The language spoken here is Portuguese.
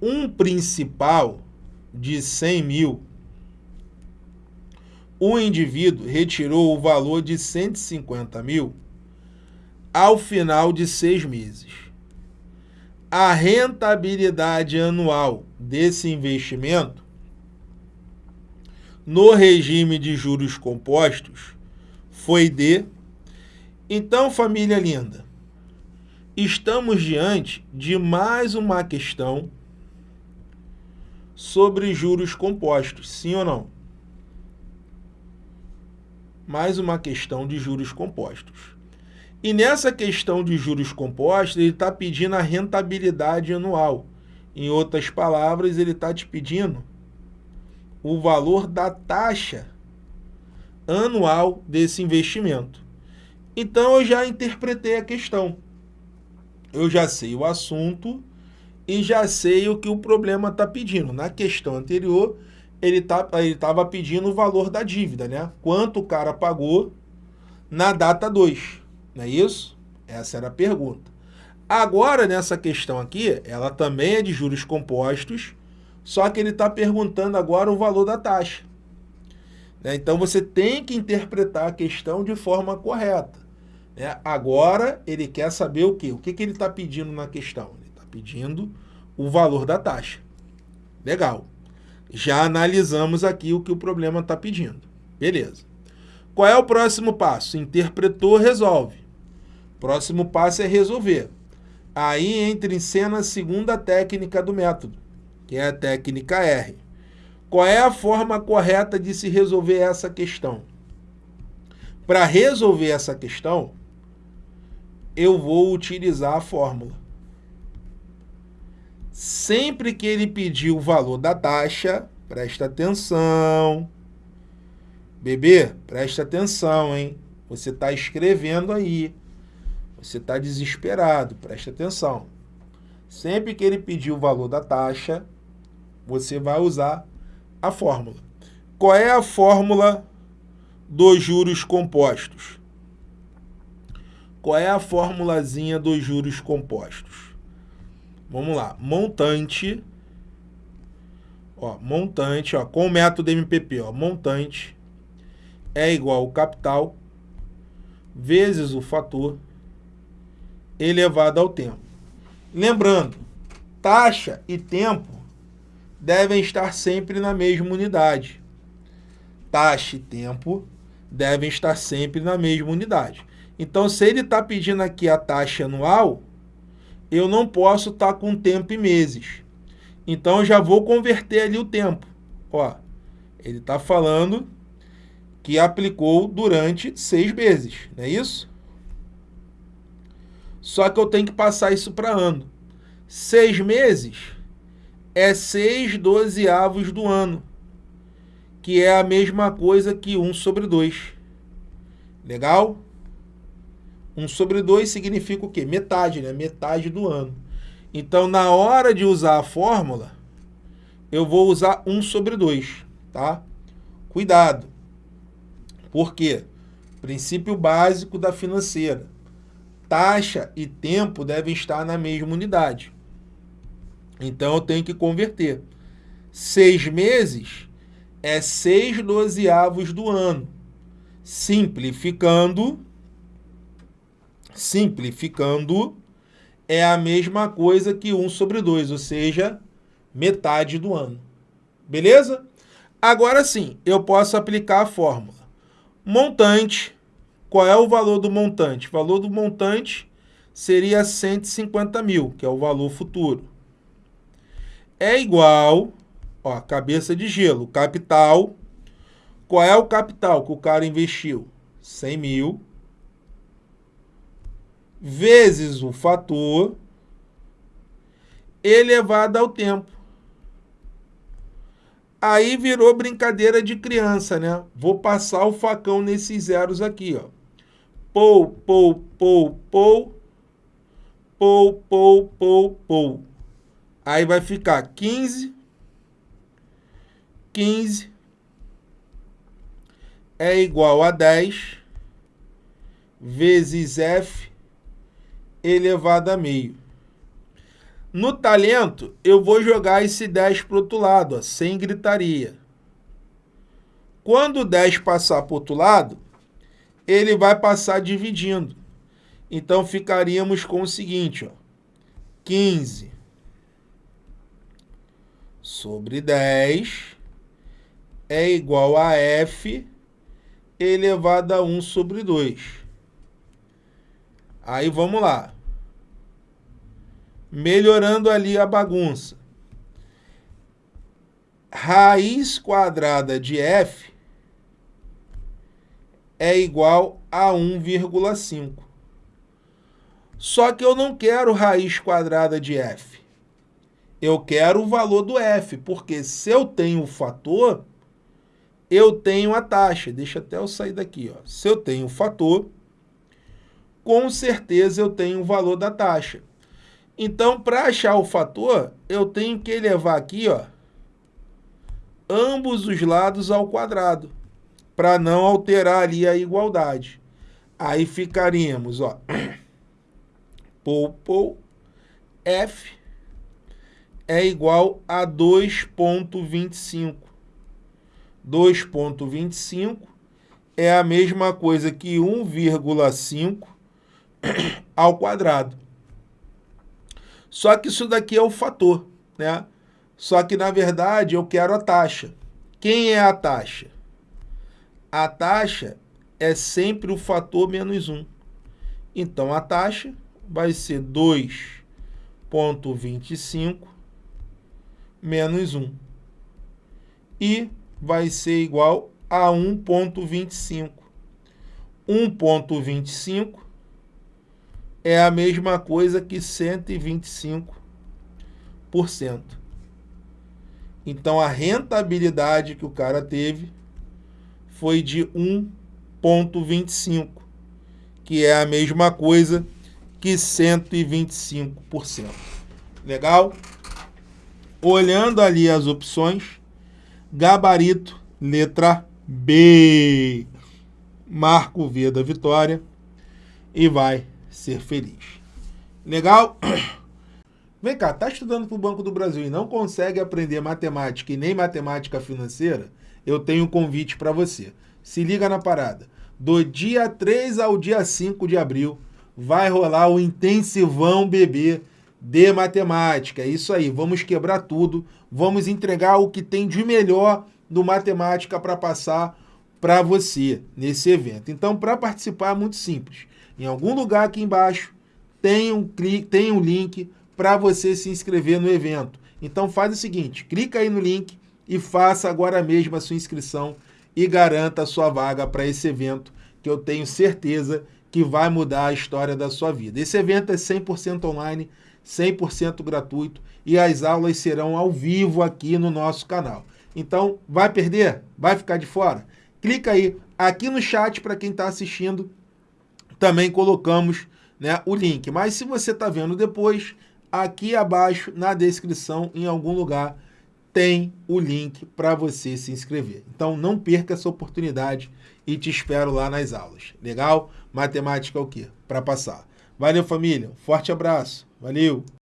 um principal de 100 mil, o indivíduo retirou o valor de 150 mil ao final de seis meses. A rentabilidade anual desse investimento no regime de juros compostos foi de. Então, família linda, estamos diante de mais uma questão sobre juros compostos, sim ou não? Mais uma questão de juros compostos. E nessa questão de juros compostos, ele está pedindo a rentabilidade anual. Em outras palavras, ele está te pedindo o valor da taxa anual desse investimento. Então, eu já interpretei a questão. Eu já sei o assunto e já sei o que o problema está pedindo. Na questão anterior, ele tá, estava pedindo o valor da dívida, né? Quanto o cara pagou na data 2, não é isso? Essa era a pergunta. Agora, nessa questão aqui, ela também é de juros compostos, só que ele está perguntando agora o valor da taxa. Né? Então, você tem que interpretar a questão de forma correta. Né? Agora, ele quer saber o quê? O que, que ele está pedindo na questão? Pedindo o valor da taxa. Legal. Já analisamos aqui o que o problema está pedindo. Beleza. Qual é o próximo passo? Interpretou, resolve. Próximo passo é resolver. Aí entra em cena a segunda técnica do método, que é a técnica R. Qual é a forma correta de se resolver essa questão? Para resolver essa questão, eu vou utilizar a fórmula. Sempre que ele pedir o valor da taxa, presta atenção. Bebê, presta atenção, hein? Você está escrevendo aí. Você está desesperado, presta atenção. Sempre que ele pedir o valor da taxa, você vai usar a fórmula. Qual é a fórmula dos juros compostos? Qual é a formulazinha dos juros compostos? Vamos lá, montante, ó, montante, ó, com o método MPP, ó, montante é igual ao capital vezes o fator elevado ao tempo. Lembrando, taxa e tempo devem estar sempre na mesma unidade. Taxa e tempo devem estar sempre na mesma unidade. Então, se ele está pedindo aqui a taxa anual, eu não posso estar tá com tempo em meses. Então, eu já vou converter ali o tempo. Ó, ele está falando que aplicou durante seis meses, não é isso? Só que eu tenho que passar isso para ano. Seis meses é seis dozeavos do ano, que é a mesma coisa que um sobre dois. Legal? 1 sobre 2 significa o quê? Metade, né? Metade do ano. Então, na hora de usar a fórmula, eu vou usar 1 sobre 2, tá? Cuidado. Por quê? Princípio básico da financeira. Taxa e tempo devem estar na mesma unidade. Então, eu tenho que converter. Seis meses é seis dozeavos do ano. Simplificando, simplificando, é a mesma coisa que 1 sobre 2, ou seja, metade do ano. Beleza? Agora sim, eu posso aplicar a fórmula. Montante, qual é o valor do montante? O valor do montante seria 150 mil, que é o valor futuro. É igual, ó, cabeça de gelo, capital. Qual é o capital que o cara investiu? 100 mil vezes o fator elevado ao tempo. Aí virou brincadeira de criança, né? Vou passar o facão nesses zeros aqui, ó. Pou, pou, pou, pou. Pou, pou, pou, pou. Aí vai ficar 15. 15 é igual a 10 vezes F elevado a meio. No talento, eu vou jogar esse 10 para o outro lado, ó, sem gritaria. Quando o 10 passar para o outro lado, ele vai passar dividindo. Então, ficaríamos com o seguinte, ó, 15 sobre 10 é igual a f elevado a 1 sobre 2. Aí vamos lá. Melhorando ali a bagunça. Raiz quadrada de f é igual a 1,5. Só que eu não quero raiz quadrada de f. Eu quero o valor do f, porque se eu tenho o fator, eu tenho a taxa. Deixa até eu sair daqui. Ó. Se eu tenho o fator, com certeza eu tenho o valor da taxa. Então, para achar o fator, eu tenho que elevar aqui, ó, ambos os lados ao quadrado, para não alterar ali a igualdade. Aí ficaríamos, ó, pou, pou, f é igual a 2.25. 2.25 é a mesma coisa que 1,5 ao quadrado. Só que isso daqui é o fator, né? Só que, na verdade, eu quero a taxa. Quem é a taxa? A taxa é sempre o fator menos 1. Então, a taxa vai ser 2,25 menos 1. E vai ser igual a 1,25. 1,25 é a mesma coisa que 125%. Então, a rentabilidade que o cara teve foi de 1,25, que é a mesma coisa que 125%. Legal? Olhando ali as opções, gabarito, letra B. Marco V da vitória e vai ser feliz. Legal? Vem cá, tá estudando para o Banco do Brasil e não consegue aprender matemática e nem matemática financeira? Eu tenho um convite para você. Se liga na parada. Do dia 3 ao dia 5 de abril, vai rolar o intensivão bebê de matemática. É isso aí, vamos quebrar tudo, vamos entregar o que tem de melhor do matemática para passar para você nesse evento. Então, para participar é muito simples. Em algum lugar aqui embaixo tem um, clique, tem um link para você se inscrever no evento. Então faz o seguinte, clica aí no link e faça agora mesmo a sua inscrição e garanta a sua vaga para esse evento que eu tenho certeza que vai mudar a história da sua vida. Esse evento é 100% online, 100% gratuito e as aulas serão ao vivo aqui no nosso canal. Então, vai perder? Vai ficar de fora? Clica aí aqui no chat para quem está assistindo também colocamos né, o link. Mas se você está vendo depois, aqui abaixo na descrição, em algum lugar, tem o link para você se inscrever. Então não perca essa oportunidade e te espero lá nas aulas. Legal? Matemática é o quê? Para passar. Valeu, família. Forte abraço. Valeu!